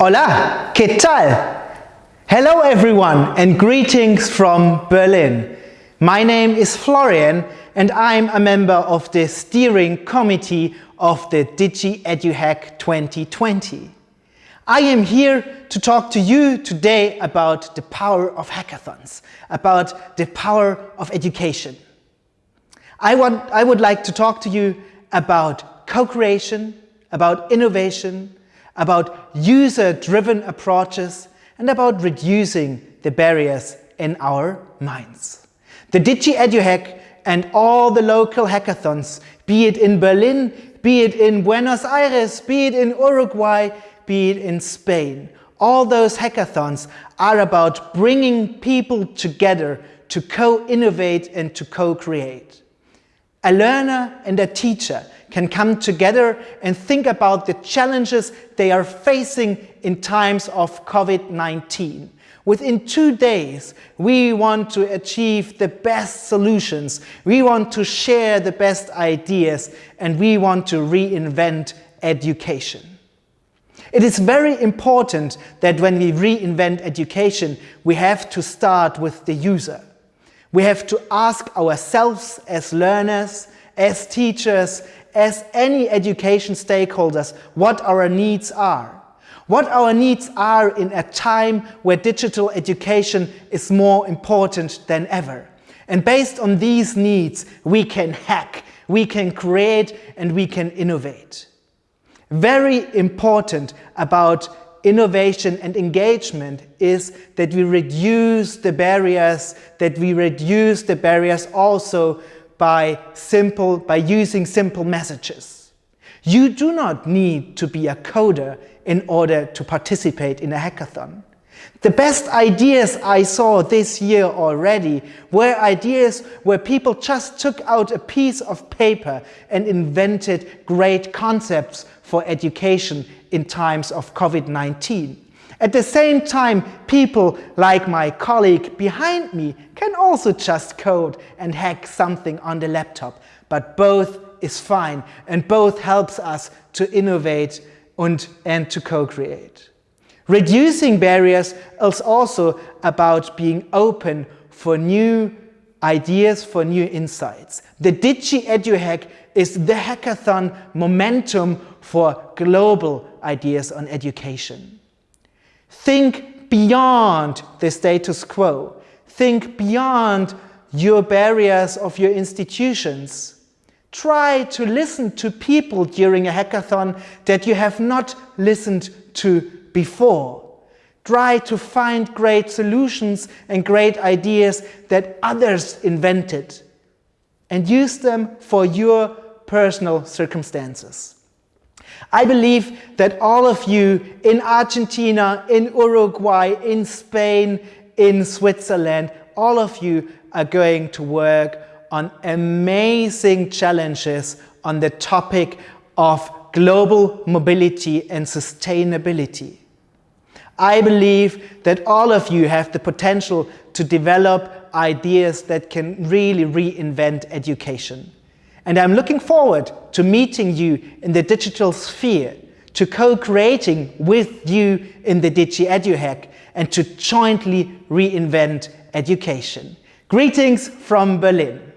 Hola, ¿qué tal? Hello everyone and greetings from Berlin. My name is Florian and I'm a member of the steering committee of the Digi EduHack 2020. I am here to talk to you today about the power of hackathons, about the power of education. I, want, I would like to talk to you about co-creation, about innovation, about user-driven approaches and about reducing the barriers in our minds. The Digi EduHack and all the local hackathons, be it in Berlin, be it in Buenos Aires, be it in Uruguay, be it in Spain, all those hackathons are about bringing people together to co-innovate and to co-create. A learner and a teacher can come together and think about the challenges they are facing in times of COVID-19. Within two days, we want to achieve the best solutions, we want to share the best ideas, and we want to reinvent education. It is very important that when we reinvent education, we have to start with the user. We have to ask ourselves as learners, as teachers, as any education stakeholders what our needs are. What our needs are in a time where digital education is more important than ever. And based on these needs, we can hack, we can create and we can innovate. Very important about innovation and engagement is that we reduce the barriers, that we reduce the barriers also by simple, by using simple messages. You do not need to be a coder in order to participate in a hackathon. The best ideas I saw this year already were ideas where people just took out a piece of paper and invented great concepts for education in times of COVID-19. At the same time, people like my colleague behind me can also just code and hack something on the laptop. But both is fine and both helps us to innovate and, and to co-create. Reducing barriers is also about being open for new ideas, for new insights. The Digi EduHack is the hackathon momentum for global ideas on education. Think beyond the status quo. Think beyond your barriers of your institutions. Try to listen to people during a hackathon that you have not listened to before. Try to find great solutions and great ideas that others invented and use them for your personal circumstances. I believe that all of you in Argentina, in Uruguay, in Spain, in Switzerland, all of you are going to work on amazing challenges on the topic of global mobility and sustainability. I believe that all of you have the potential to develop ideas that can really reinvent education. And I'm looking forward to meeting you in the digital sphere, to co-creating with you in the Digi EduHack, and to jointly reinvent education. Greetings from Berlin.